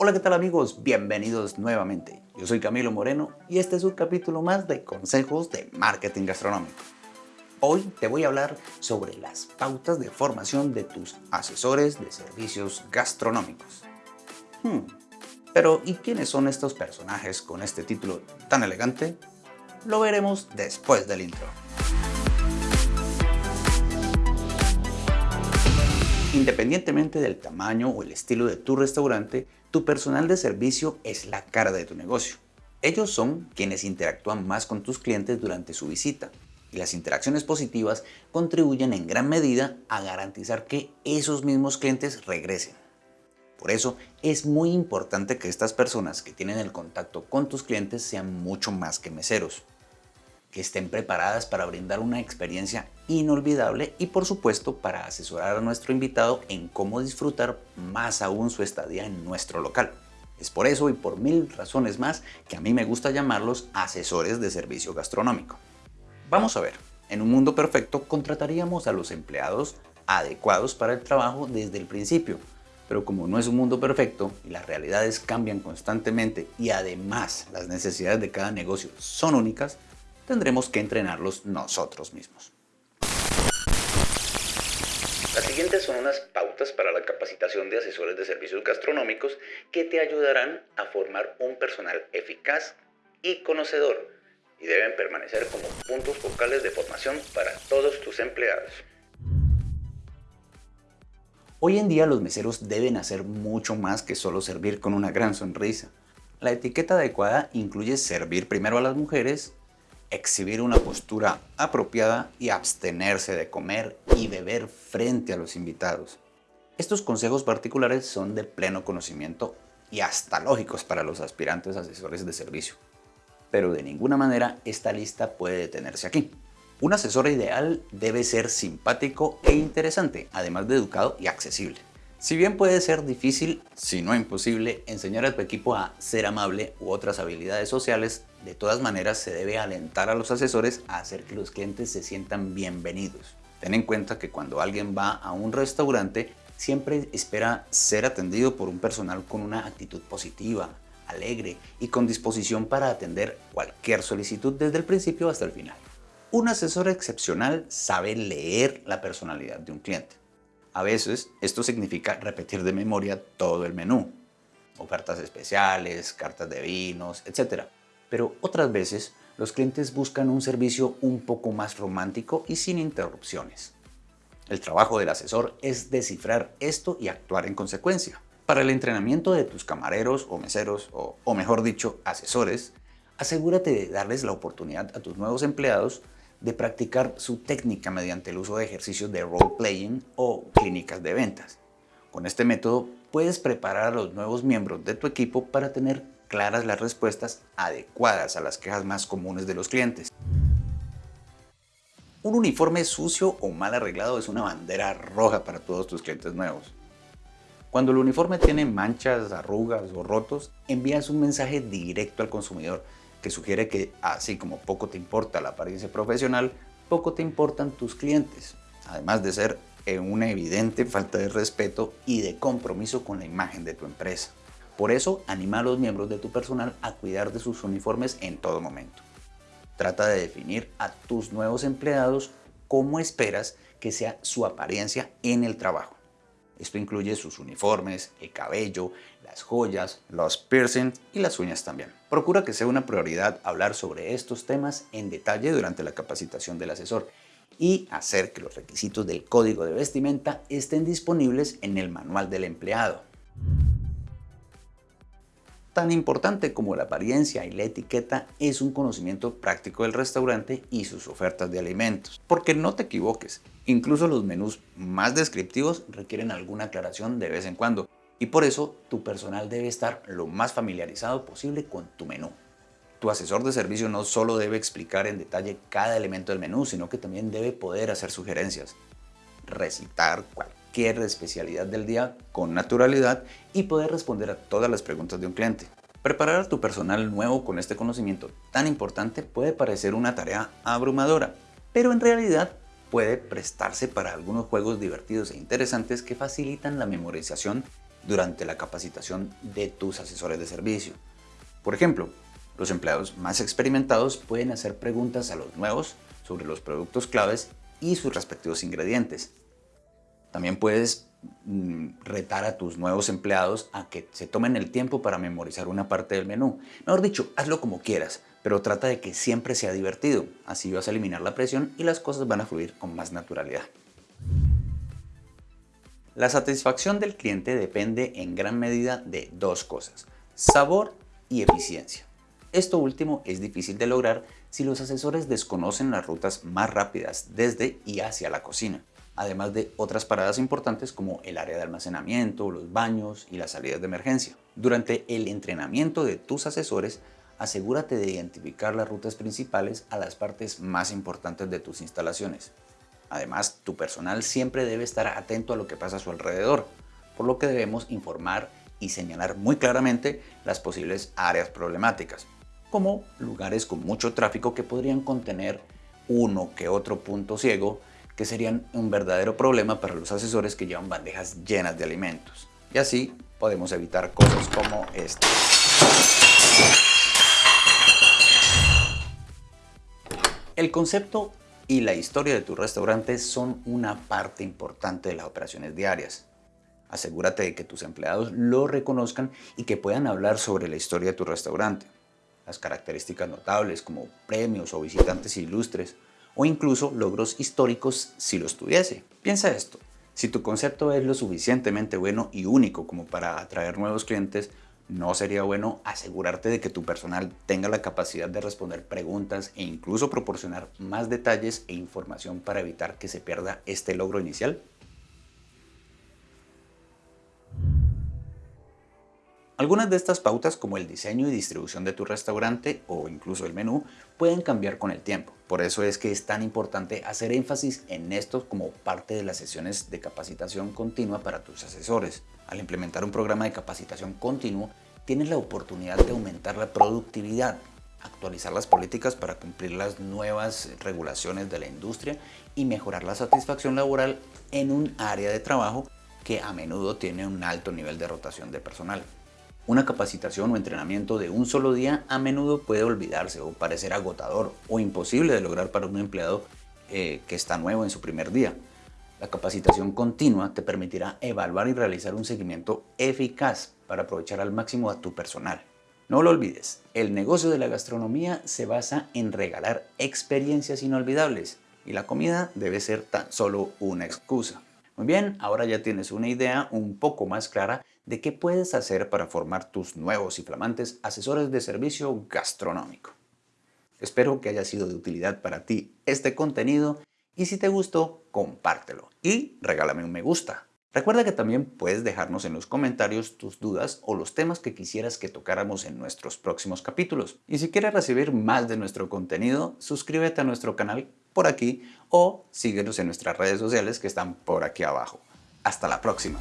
Hola qué tal amigos, bienvenidos nuevamente. Yo soy Camilo Moreno y este es un capítulo más de consejos de marketing gastronómico. Hoy te voy a hablar sobre las pautas de formación de tus asesores de servicios gastronómicos. Hmm, pero ¿y quiénes son estos personajes con este título tan elegante? Lo veremos después del intro. Independientemente del tamaño o el estilo de tu restaurante, tu personal de servicio es la cara de tu negocio. Ellos son quienes interactúan más con tus clientes durante su visita y las interacciones positivas contribuyen en gran medida a garantizar que esos mismos clientes regresen. Por eso es muy importante que estas personas que tienen el contacto con tus clientes sean mucho más que meseros que estén preparadas para brindar una experiencia inolvidable y por supuesto para asesorar a nuestro invitado en cómo disfrutar más aún su estadía en nuestro local. Es por eso y por mil razones más que a mí me gusta llamarlos asesores de servicio gastronómico. Vamos a ver, en un mundo perfecto contrataríamos a los empleados adecuados para el trabajo desde el principio, pero como no es un mundo perfecto y las realidades cambian constantemente y además las necesidades de cada negocio son únicas, tendremos que entrenarlos nosotros mismos. Las siguientes son unas pautas para la capacitación de asesores de servicios gastronómicos que te ayudarán a formar un personal eficaz y conocedor y deben permanecer como puntos focales de formación para todos tus empleados. Hoy en día los meseros deben hacer mucho más que solo servir con una gran sonrisa. La etiqueta adecuada incluye servir primero a las mujeres exhibir una postura apropiada y abstenerse de comer y beber frente a los invitados. Estos consejos particulares son de pleno conocimiento y hasta lógicos para los aspirantes asesores de servicio. Pero de ninguna manera esta lista puede detenerse aquí. Un asesor ideal debe ser simpático e interesante, además de educado y accesible. Si bien puede ser difícil, si no imposible, enseñar a tu equipo a ser amable u otras habilidades sociales, de todas maneras se debe alentar a los asesores a hacer que los clientes se sientan bienvenidos. Ten en cuenta que cuando alguien va a un restaurante, siempre espera ser atendido por un personal con una actitud positiva, alegre y con disposición para atender cualquier solicitud desde el principio hasta el final. Un asesor excepcional sabe leer la personalidad de un cliente. A veces esto significa repetir de memoria todo el menú, ofertas especiales, cartas de vinos, etc. Pero otras veces los clientes buscan un servicio un poco más romántico y sin interrupciones. El trabajo del asesor es descifrar esto y actuar en consecuencia. Para el entrenamiento de tus camareros o meseros, o, o mejor dicho, asesores, asegúrate de darles la oportunidad a tus nuevos empleados de practicar su técnica mediante el uso de ejercicios de role-playing o clínicas de ventas. Con este método puedes preparar a los nuevos miembros de tu equipo para tener claras las respuestas adecuadas a las quejas más comunes de los clientes. Un uniforme sucio o mal arreglado es una bandera roja para todos tus clientes nuevos. Cuando el uniforme tiene manchas, arrugas o rotos, envías un mensaje directo al consumidor que sugiere que así como poco te importa la apariencia profesional, poco te importan tus clientes, además de ser una evidente falta de respeto y de compromiso con la imagen de tu empresa. Por eso, anima a los miembros de tu personal a cuidar de sus uniformes en todo momento. Trata de definir a tus nuevos empleados cómo esperas que sea su apariencia en el trabajo. Esto incluye sus uniformes, el cabello, las joyas, los piercings y las uñas también. Procura que sea una prioridad hablar sobre estos temas en detalle durante la capacitación del asesor y hacer que los requisitos del código de vestimenta estén disponibles en el manual del empleado. Tan importante como la apariencia y la etiqueta es un conocimiento práctico del restaurante y sus ofertas de alimentos. Porque no te equivoques, incluso los menús más descriptivos requieren alguna aclaración de vez en cuando y por eso tu personal debe estar lo más familiarizado posible con tu menú. Tu asesor de servicio no solo debe explicar en detalle cada elemento del menú, sino que también debe poder hacer sugerencias, recitar cualquier especialidad del día con naturalidad y poder responder a todas las preguntas de un cliente. Preparar a tu personal nuevo con este conocimiento tan importante puede parecer una tarea abrumadora, pero en realidad puede prestarse para algunos juegos divertidos e interesantes que facilitan la memorización durante la capacitación de tus asesores de servicio. Por ejemplo, los empleados más experimentados pueden hacer preguntas a los nuevos sobre los productos claves y sus respectivos ingredientes. También puedes mm, retar a tus nuevos empleados a que se tomen el tiempo para memorizar una parte del menú. Mejor dicho, hazlo como quieras, pero trata de que siempre sea divertido. Así vas a eliminar la presión y las cosas van a fluir con más naturalidad. La satisfacción del cliente depende en gran medida de dos cosas, sabor y eficiencia. Esto último es difícil de lograr si los asesores desconocen las rutas más rápidas desde y hacia la cocina, además de otras paradas importantes como el área de almacenamiento, los baños y las salidas de emergencia. Durante el entrenamiento de tus asesores, asegúrate de identificar las rutas principales a las partes más importantes de tus instalaciones. Además, tu personal siempre debe estar atento a lo que pasa a su alrededor, por lo que debemos informar y señalar muy claramente las posibles áreas problemáticas, como lugares con mucho tráfico que podrían contener uno que otro punto ciego que serían un verdadero problema para los asesores que llevan bandejas llenas de alimentos. Y así podemos evitar cosas como esta. El concepto y la historia de tu restaurante son una parte importante de las operaciones diarias. Asegúrate de que tus empleados lo reconozcan y que puedan hablar sobre la historia de tu restaurante, las características notables como premios o visitantes ilustres, o incluso logros históricos si los tuviese. Piensa esto, si tu concepto es lo suficientemente bueno y único como para atraer nuevos clientes, no sería bueno asegurarte de que tu personal tenga la capacidad de responder preguntas e incluso proporcionar más detalles e información para evitar que se pierda este logro inicial? Algunas de estas pautas como el diseño y distribución de tu restaurante o incluso el menú pueden cambiar con el tiempo. Por eso es que es tan importante hacer énfasis en esto como parte de las sesiones de capacitación continua para tus asesores. Al implementar un programa de capacitación continuo, tienes la oportunidad de aumentar la productividad, actualizar las políticas para cumplir las nuevas regulaciones de la industria y mejorar la satisfacción laboral en un área de trabajo que a menudo tiene un alto nivel de rotación de personal. Una capacitación o entrenamiento de un solo día a menudo puede olvidarse o parecer agotador o imposible de lograr para un empleado eh, que está nuevo en su primer día. La capacitación continua te permitirá evaluar y realizar un seguimiento eficaz para aprovechar al máximo a tu personal. No lo olvides, el negocio de la gastronomía se basa en regalar experiencias inolvidables y la comida debe ser tan solo una excusa. Muy bien, ahora ya tienes una idea un poco más clara de qué puedes hacer para formar tus nuevos y flamantes asesores de servicio gastronómico. Espero que haya sido de utilidad para ti este contenido y si te gustó, compártelo y regálame un me gusta. Recuerda que también puedes dejarnos en los comentarios tus dudas o los temas que quisieras que tocáramos en nuestros próximos capítulos. Y si quieres recibir más de nuestro contenido, suscríbete a nuestro canal por aquí o síguenos en nuestras redes sociales que están por aquí abajo. Hasta la próxima.